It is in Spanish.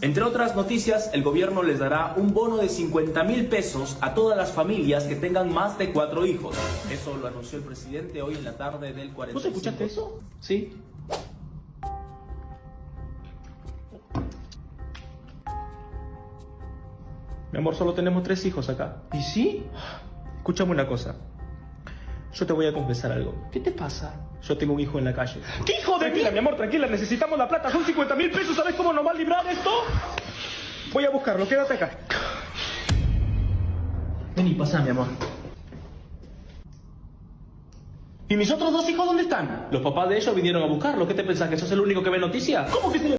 Entre otras noticias, el gobierno les dará un bono de 50 mil pesos a todas las familias que tengan más de cuatro hijos. Eso lo anunció el presidente hoy en la tarde del 45. ¿Vos escuchaste eso? Sí. Mi amor, solo tenemos tres hijos acá. ¿Y sí? Escúchame una cosa. Yo te voy a confesar algo. ¿Qué te pasa? Yo tengo un hijo en la calle. ¿Qué hijo de Tranquila, mí? mi amor, tranquila. Necesitamos la plata. Son 50 mil pesos. ¿Sabes cómo nos va a librar esto? Voy a buscarlo. Quédate acá. Vení, pasa, mi amor. ¿Y mis otros dos hijos dónde están? Los papás de ellos vinieron a buscarlo. ¿Qué te pensás? ¿Que sos el único que ve noticias? ¿Cómo que se